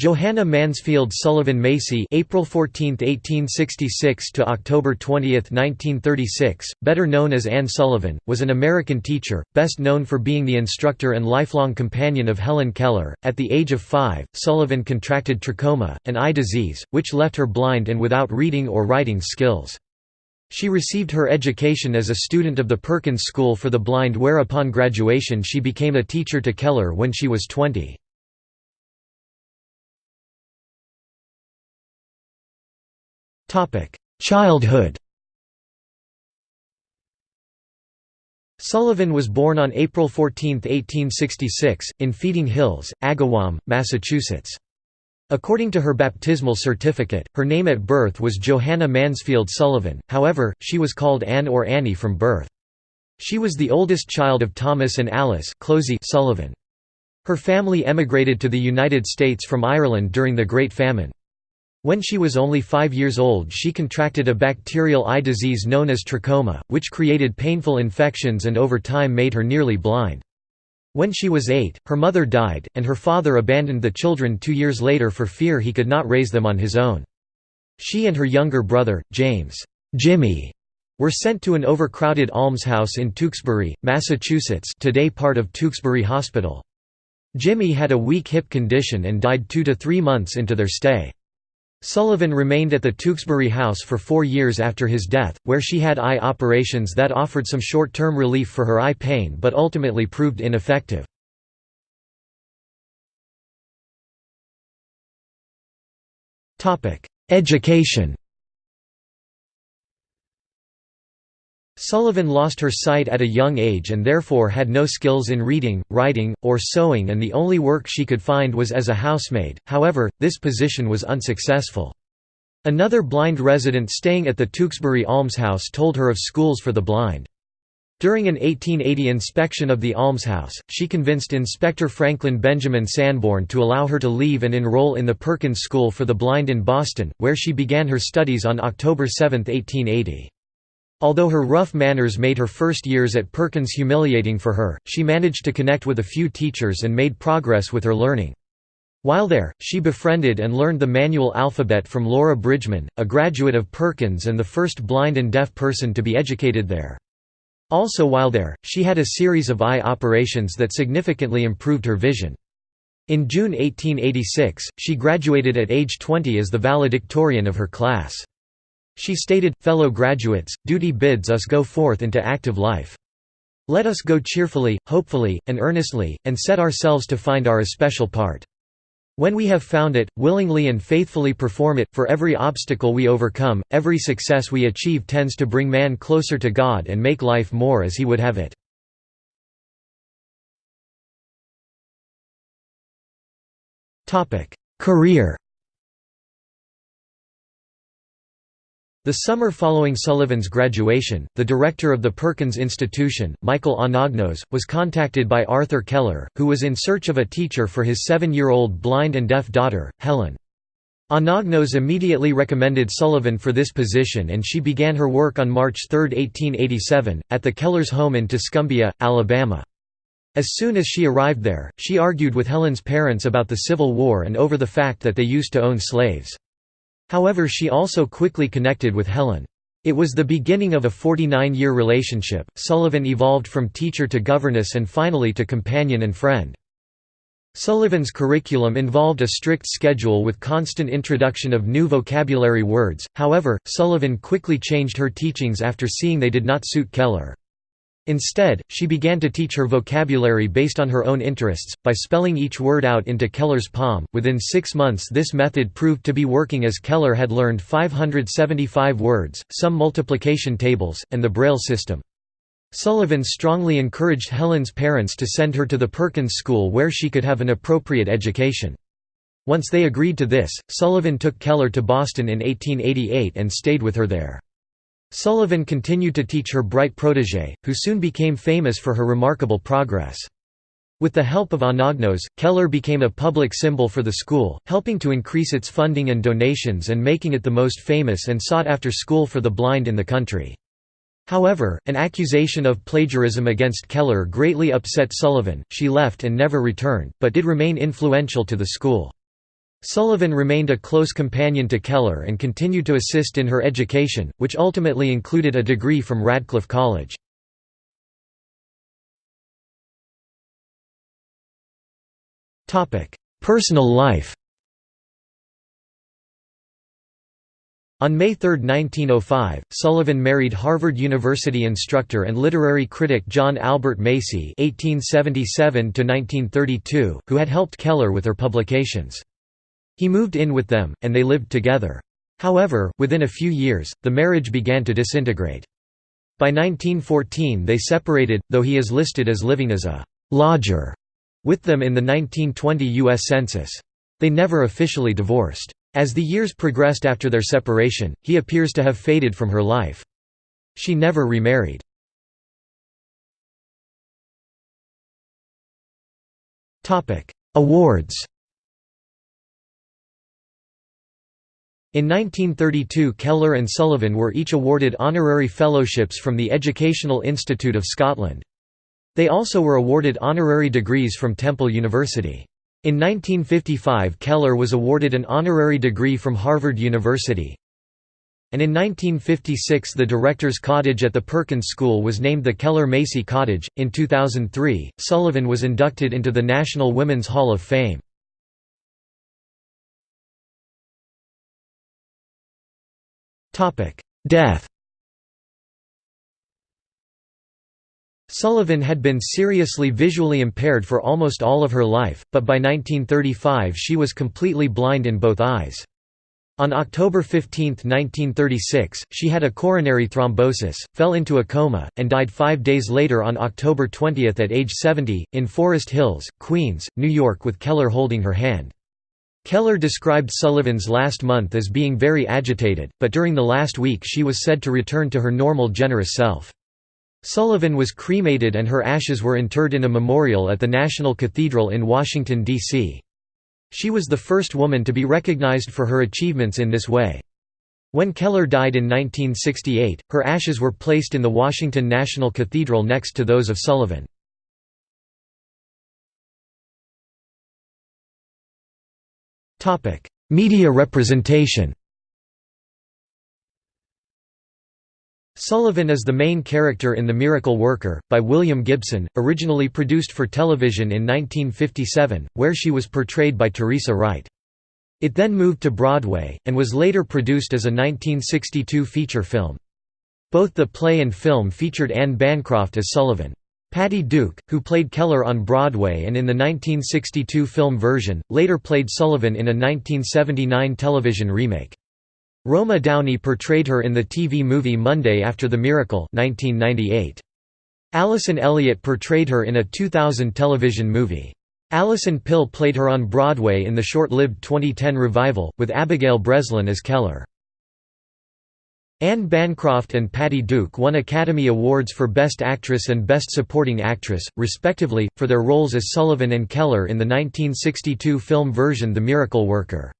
Johanna Mansfield Sullivan Macy April 14, 1866 to October 20, 1936, better known as Anne Sullivan, was an American teacher, best known for being the instructor and lifelong companion of Helen Keller. At the age of 5, Sullivan contracted trachoma, an eye disease, which left her blind and without reading or writing skills. She received her education as a student of the Perkins School for the Blind where upon graduation she became a teacher to Keller when she was 20. Childhood Sullivan was born on April 14, 1866, in Feeding Hills, Agawam, Massachusetts. According to her baptismal certificate, her name at birth was Johanna Mansfield Sullivan, however, she was called Anne or Annie from birth. She was the oldest child of Thomas and Alice Sullivan. Her family emigrated to the United States from Ireland during the Great Famine. When she was only five years old she contracted a bacterial eye disease known as trachoma, which created painful infections and over time made her nearly blind. When she was eight, her mother died, and her father abandoned the children two years later for fear he could not raise them on his own. She and her younger brother, James Jimmy, were sent to an overcrowded almshouse in Tewksbury, Massachusetts today part of Tewksbury Hospital. Jimmy had a weak hip condition and died two to three months into their stay. Sullivan remained at the Tewksbury House for four years after his death, where she had eye operations that offered some short-term relief for her eye pain but ultimately proved ineffective. Education Sullivan lost her sight at a young age and therefore had no skills in reading, writing, or sewing and the only work she could find was as a housemaid, however, this position was unsuccessful. Another blind resident staying at the Tewksbury Almshouse told her of schools for the blind. During an 1880 inspection of the almshouse, she convinced Inspector Franklin Benjamin Sanborn to allow her to leave and enroll in the Perkins School for the Blind in Boston, where she began her studies on October 7, 1880. Although her rough manners made her first years at Perkins humiliating for her, she managed to connect with a few teachers and made progress with her learning. While there, she befriended and learned the manual alphabet from Laura Bridgman, a graduate of Perkins and the first blind and deaf person to be educated there. Also while there, she had a series of eye operations that significantly improved her vision. In June 1886, she graduated at age 20 as the valedictorian of her class. She stated, Fellow graduates, duty bids us go forth into active life. Let us go cheerfully, hopefully, and earnestly, and set ourselves to find our especial part. When we have found it, willingly and faithfully perform it, for every obstacle we overcome, every success we achieve tends to bring man closer to God and make life more as he would have it. Career The summer following Sullivan's graduation, the director of the Perkins Institution, Michael Anagnos, was contacted by Arthur Keller, who was in search of a teacher for his seven-year-old blind and deaf daughter, Helen. Anagnos immediately recommended Sullivan for this position and she began her work on March 3, 1887, at the Kellers' home in Tuscumbia, Alabama. As soon as she arrived there, she argued with Helen's parents about the Civil War and over the fact that they used to own slaves. However she also quickly connected with Helen. It was the beginning of a 49-year relationship. Sullivan evolved from teacher to governess and finally to companion and friend. Sullivan's curriculum involved a strict schedule with constant introduction of new vocabulary words, however, Sullivan quickly changed her teachings after seeing they did not suit Keller. Instead, she began to teach her vocabulary based on her own interests, by spelling each word out into Keller's palm. Within six months, this method proved to be working as Keller had learned 575 words, some multiplication tables, and the Braille system. Sullivan strongly encouraged Helen's parents to send her to the Perkins School where she could have an appropriate education. Once they agreed to this, Sullivan took Keller to Boston in 1888 and stayed with her there. Sullivan continued to teach her bright protégé, who soon became famous for her remarkable progress. With the help of Anagnos, Keller became a public symbol for the school, helping to increase its funding and donations and making it the most famous and sought-after school for the blind in the country. However, an accusation of plagiarism against Keller greatly upset Sullivan, she left and never returned, but did remain influential to the school. Sullivan remained a close companion to Keller and continued to assist in her education, which ultimately included a degree from Radcliffe College. Personal life On May 3, 1905, Sullivan married Harvard University instructor and literary critic John Albert Macy (1877–1932), who had helped Keller with her publications. He moved in with them, and they lived together. However, within a few years, the marriage began to disintegrate. By 1914 they separated, though he is listed as living as a «lodger» with them in the 1920 U.S. Census. They never officially divorced. As the years progressed after their separation, he appears to have faded from her life. She never remarried. Awards In 1932 Keller and Sullivan were each awarded honorary fellowships from the Educational Institute of Scotland. They also were awarded honorary degrees from Temple University. In 1955 Keller was awarded an honorary degree from Harvard University. And in 1956 the Director's Cottage at the Perkins School was named the Keller-Macy Cottage. In 2003, Sullivan was inducted into the National Women's Hall of Fame. Death Sullivan had been seriously visually impaired for almost all of her life, but by 1935 she was completely blind in both eyes. On October 15, 1936, she had a coronary thrombosis, fell into a coma, and died five days later on October 20 at age 70, in Forest Hills, Queens, New York with Keller holding her hand. Keller described Sullivan's last month as being very agitated, but during the last week she was said to return to her normal generous self. Sullivan was cremated and her ashes were interred in a memorial at the National Cathedral in Washington, D.C. She was the first woman to be recognized for her achievements in this way. When Keller died in 1968, her ashes were placed in the Washington National Cathedral next to those of Sullivan. Media representation Sullivan is the main character in The Miracle Worker, by William Gibson, originally produced for television in 1957, where she was portrayed by Teresa Wright. It then moved to Broadway, and was later produced as a 1962 feature film. Both the play and film featured Anne Bancroft as Sullivan. Patty Duke, who played Keller on Broadway and in the 1962 film version, later played Sullivan in a 1979 television remake. Roma Downey portrayed her in the TV movie Monday After the Miracle 1998. Alison Elliott portrayed her in a 2000 television movie. Alison Pill played her on Broadway in the short-lived 2010 revival, with Abigail Breslin as Keller. Anne Bancroft and Patty Duke won Academy Awards for Best Actress and Best Supporting Actress, respectively, for their roles as Sullivan and Keller in the 1962 film version The Miracle Worker.